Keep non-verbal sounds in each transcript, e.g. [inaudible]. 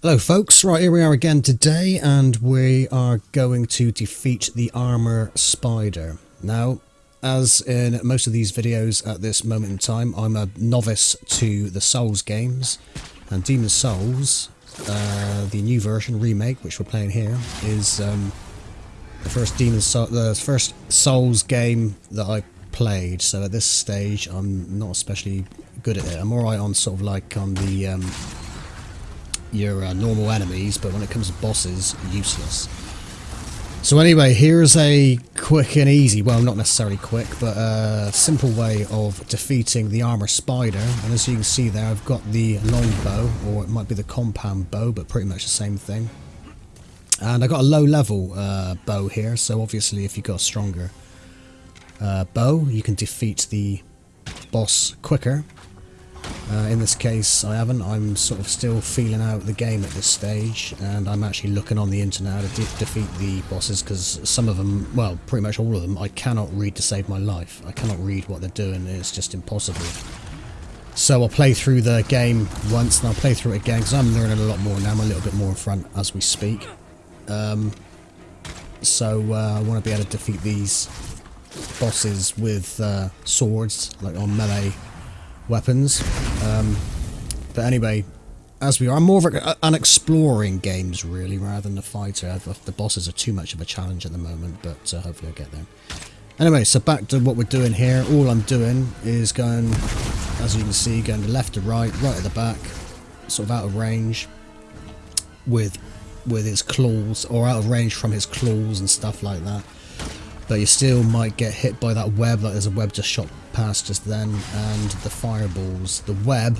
Hello folks, right here we are again today and we are going to defeat the armor spider. Now, as in most of these videos at this moment in time, I'm a novice to the Souls games and Demon Souls, uh, the new version, remake, which we're playing here, is um, the first Demon Soul, the first Souls game that I played, so at this stage I'm not especially good at it. I'm alright on sort of like on the um, your uh, normal enemies, but when it comes to bosses, useless. So anyway, here's a quick and easy, well not necessarily quick, but a simple way of defeating the armor spider. And as you can see there, I've got the long bow, or it might be the compound bow, but pretty much the same thing. And I've got a low level uh, bow here, so obviously if you've got a stronger uh, bow, you can defeat the boss quicker. Uh, in this case, I haven't. I'm sort of still feeling out the game at this stage, and I'm actually looking on the internet to de defeat the bosses, because some of them, well, pretty much all of them, I cannot read to save my life. I cannot read what they're doing, it's just impossible. So I'll play through the game once, and I'll play through it again, because I'm learning a lot more now. I'm a little bit more in front as we speak. Um, so uh, I want to be able to defeat these bosses with uh, swords, like on melee weapons. Um, but anyway, as we are, I'm more of an exploring games really, rather than a fighter. The bosses are too much of a challenge at the moment, but uh, hopefully I'll get there. Anyway, so back to what we're doing here. All I'm doing is going, as you can see, going to left to right, right at the back, sort of out of range with with his claws, or out of range from his claws and stuff like that but you still might get hit by that web like there's a web just shot past just then and the fireballs the web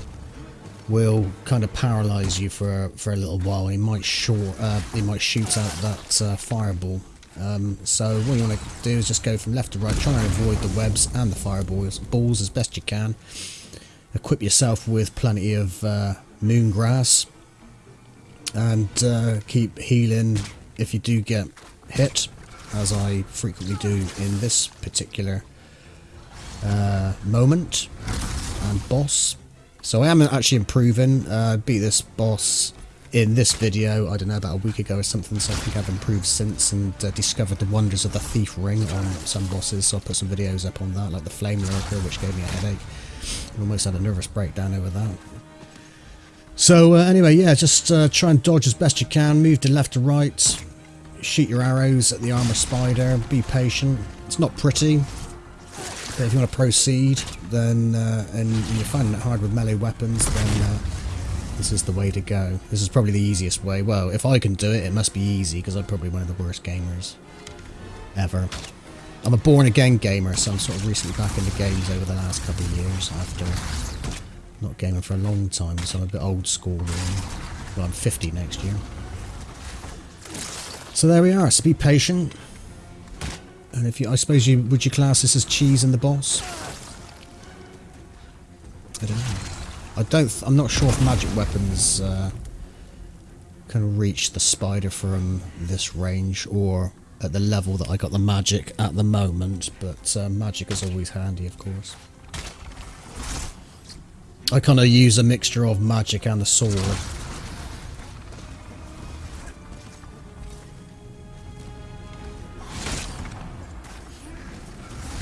will kind of paralyze you for for a little while it might short uh, it might shoot out that uh, fireball. Um, so what you want to do is just go from left to right try and avoid the webs and the fireballs balls as best you can. Equip yourself with plenty of uh, moon grass and uh, keep healing if you do get hit as I frequently do in this particular uh, moment and boss. So I am actually improving. Uh, beat this boss in this video, I don't know, about a week ago or something, so I think I've improved since and uh, discovered the wonders of the Thief Ring on some bosses, so I'll put some videos up on that, like the Flame Lurker, which gave me a headache. I almost had a nervous breakdown over that. So uh, anyway, yeah, just uh, try and dodge as best you can, move to left to right, shoot your arrows at the armor spider, be patient. It's not pretty, but if you want to proceed, then uh, and you're finding it hard with melee weapons, then uh, this is the way to go. This is probably the easiest way. Well, if I can do it, it must be easy, because I'm probably one of the worst gamers ever. I'm a born-again gamer, so I'm sort of recently back into games over the last couple of years after not gaming for a long time, so I'm a bit old school really. Well, I'm 50 next year. So there we are. So be patient. And if you, I suppose you, would you class this as cheese and the boss? I don't know. I don't, I'm not sure if magic weapons uh, can reach the spider from this range or at the level that I got the magic at the moment, but uh, magic is always handy, of course. I kind of use a mixture of magic and the sword.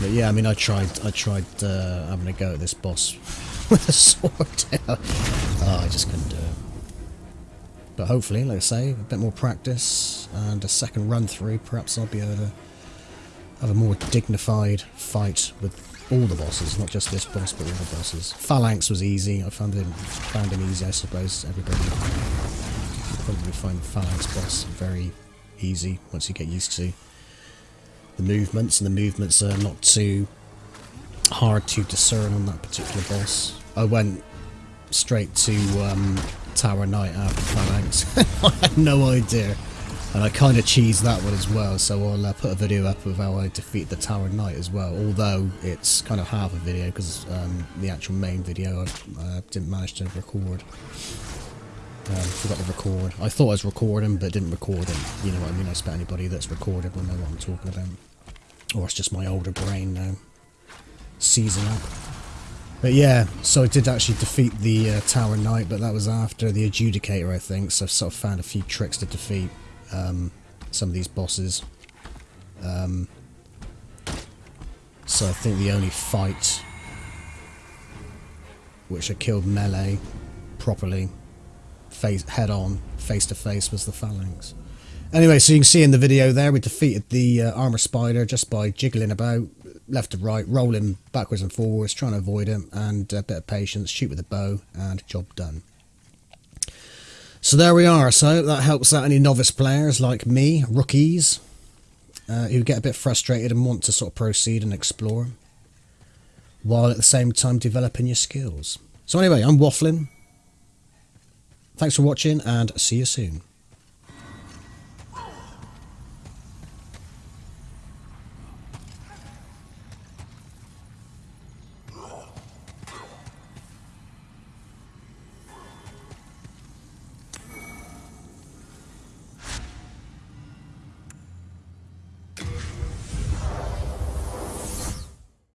But yeah, I mean, I tried, I tried uh, having a go at this boss [laughs] with a sword. [laughs] oh, I just couldn't do it. But hopefully, like I say, a bit more practice and a second run through, perhaps I'll be able to have a more dignified fight with all the bosses, not just this boss, but all the bosses. Phalanx was easy. I found him, found him easy, I suppose. Everybody probably find Phalanx boss very easy once you get used to the movements, and the movements are not too hard to discern on that particular boss. I went straight to um, Tower Knight after Phalanx. [laughs] I had no idea. And I kind of cheesed that one as well, so I'll uh, put a video up of how I defeat the Tower Knight as well, although it's kind of half a video because um, the actual main video I uh, didn't manage to record. Um, forgot to record. I thought I was recording, but didn't record it. You know what I mean? I expect anybody that's recorded will know what I'm talking about. Or it's just my older brain now. Season up. But yeah, so I did actually defeat the uh, Tower Knight, but that was after the Adjudicator, I think. So I've sort of found a few tricks to defeat um, some of these bosses. Um, so I think the only fight which I killed melee properly, face head on, face to face, was the Phalanx. Anyway, so you can see in the video there, we defeated the uh, armor spider just by jiggling about left to right, rolling backwards and forwards, trying to avoid him, and a bit of patience, shoot with a bow, and job done. So there we are. So that helps out any novice players like me, rookies, uh, who get a bit frustrated and want to sort of proceed and explore, while at the same time developing your skills. So anyway, I'm waffling. Thanks for watching, and see you soon.